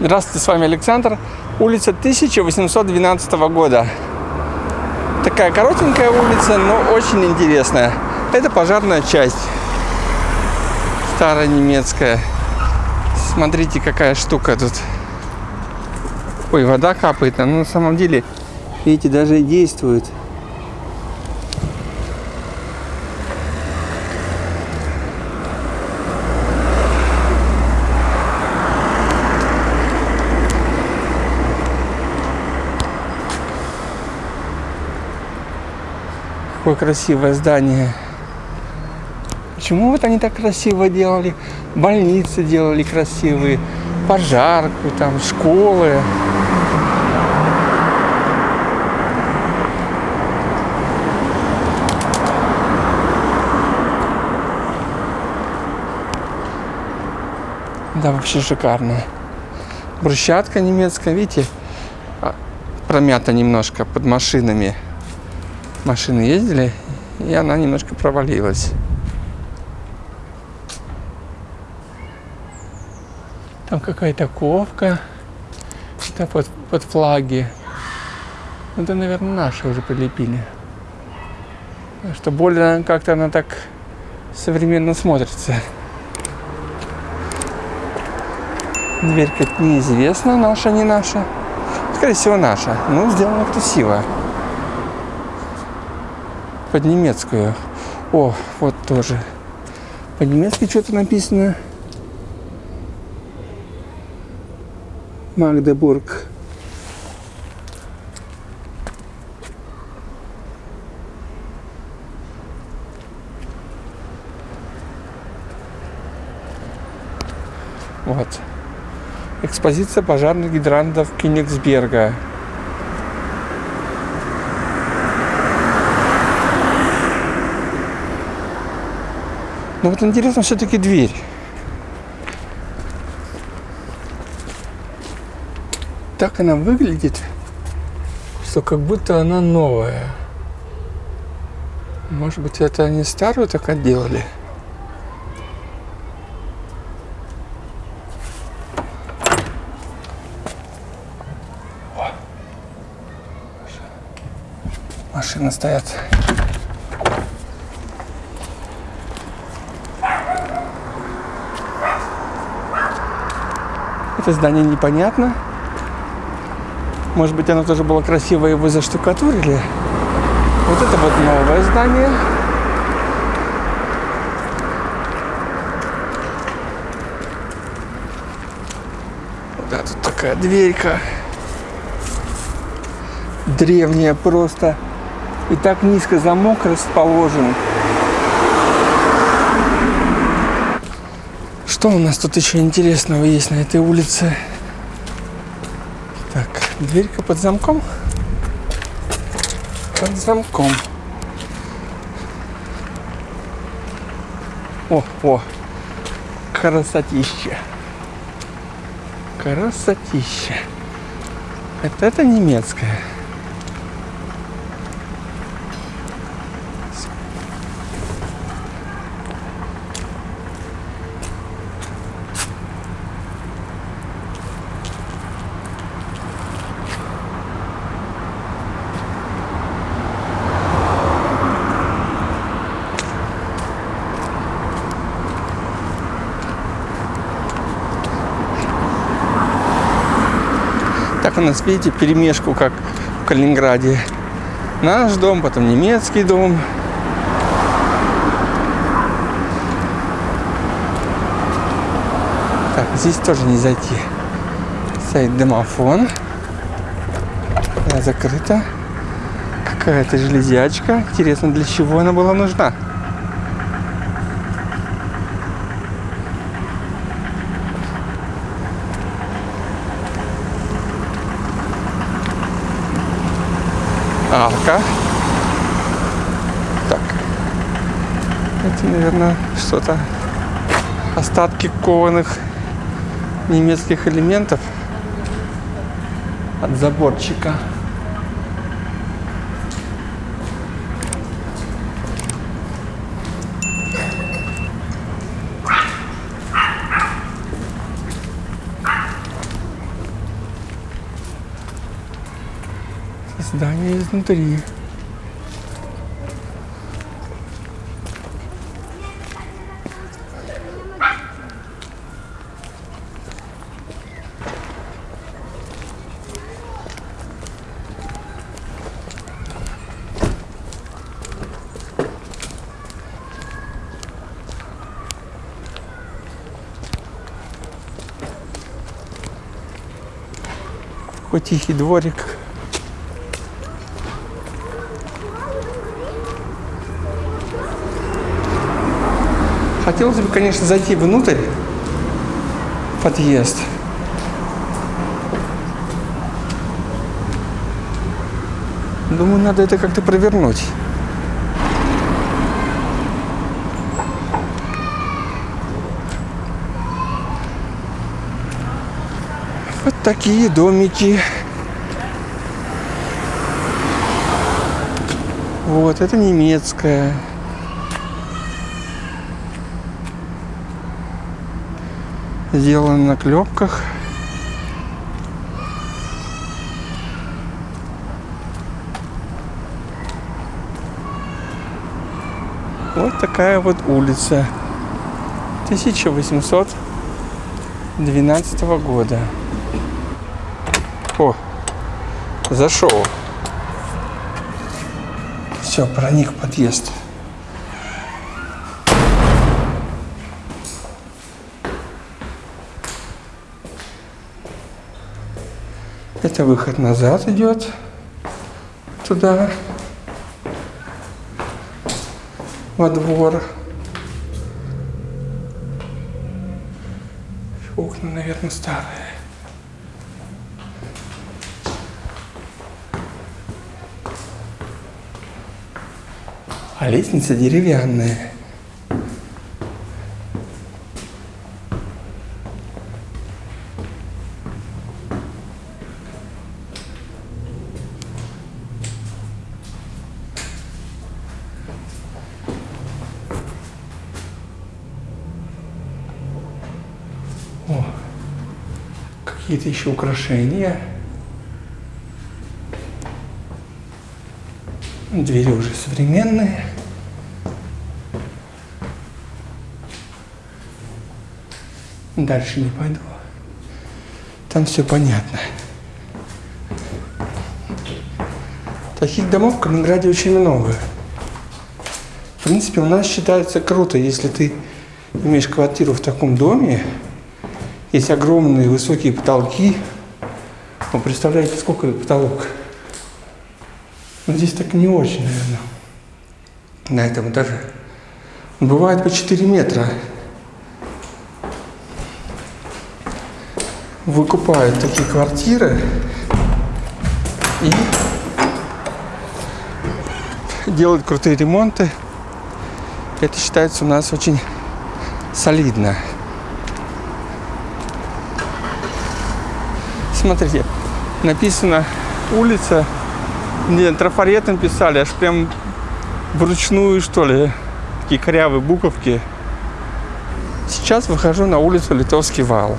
Здравствуйте, с вами Александр. Улица 1812 года. Такая коротенькая улица, но очень интересная. Это пожарная часть. Старая немецкая. Смотрите, какая штука тут. Ой, вода капает. Она на самом деле, видите, даже действует. Какое красивое здание. Почему вот они так красиво делали? Больницы делали красивые, пожарку, там, школы. Да, вообще шикарно. Брусчатка немецкая, видите, а, промята немножко под машинами. Машины ездили, и она немножко провалилась. Там какая-то ковка. Это под, под флаги. Ну, это, наверное, наши уже прилепили. Что более как-то она так современно смотрится. Дверь как неизвестна, наша, не наша. Скорее всего, наша. Ну, сделано красиво. Под немецкую. О, вот тоже. По-немецки что-то написано. Магдебург. Вот. Экспозиция пожарных гидрантов Кенигсберга. Но вот интересно все-таки дверь. Так она выглядит, что как будто она новая. Может быть, это они старую так отделали? Машины стоят. Это здание непонятно. Может быть, оно тоже было красивое, его заштукатурили. Вот это вот новое здание. Да, тут такая дверька. Древняя просто. И так низко замок расположен. Что у нас тут еще интересного есть на этой улице? Так, дверька под замком. Под замком. О, о, красотища. Красотища. Это, это немецкая. Так у нас, видите, перемешку, как в Калининграде. Наш дом, потом немецкий дом. Так, здесь тоже не зайти. Стоит домофон. Она закрыта. Какая-то железячка. Интересно, для чего она была нужна? Арка. Так. Это, наверное, что-то остатки кованых немецких элементов от заборчика. Изнутри. Какой тихий дворик. Хотелось бы, конечно, зайти внутрь, подъезд. Думаю, надо это как-то провернуть. Вот такие домики. Вот, это немецкая. Сделано на клепках. Вот такая вот улица. 1812 года. О, зашел. Все, проник в подъезд. Это выход назад идет туда, во двор. Окна, наверное, старые. А лестница деревянная. Какие-то еще украшения. Двери уже современные. Дальше не пойду. Там все понятно. Таких домов в Калининграде очень много. В принципе, у нас считается круто, если ты имеешь квартиру в таком доме, есть огромные высокие потолки. Вы представляете, сколько потолок? Но здесь так не очень, наверное, на этом этаже. Бывает по 4 метра. Выкупают такие квартиры и делают крутые ремонты. Это считается у нас очень солидно. Смотрите, написано улица, не, трафаретом писали, аж прям вручную, что ли, такие корявые буковки. Сейчас выхожу на улицу Литовский вал.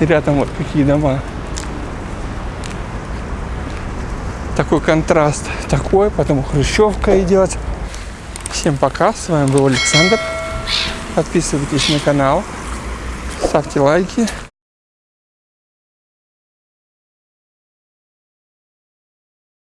И рядом вот какие дома. Такой контраст такой, потом хрущевка идет. Всем пока, с вами был Александр. Подписывайтесь на канал, ставьте лайки.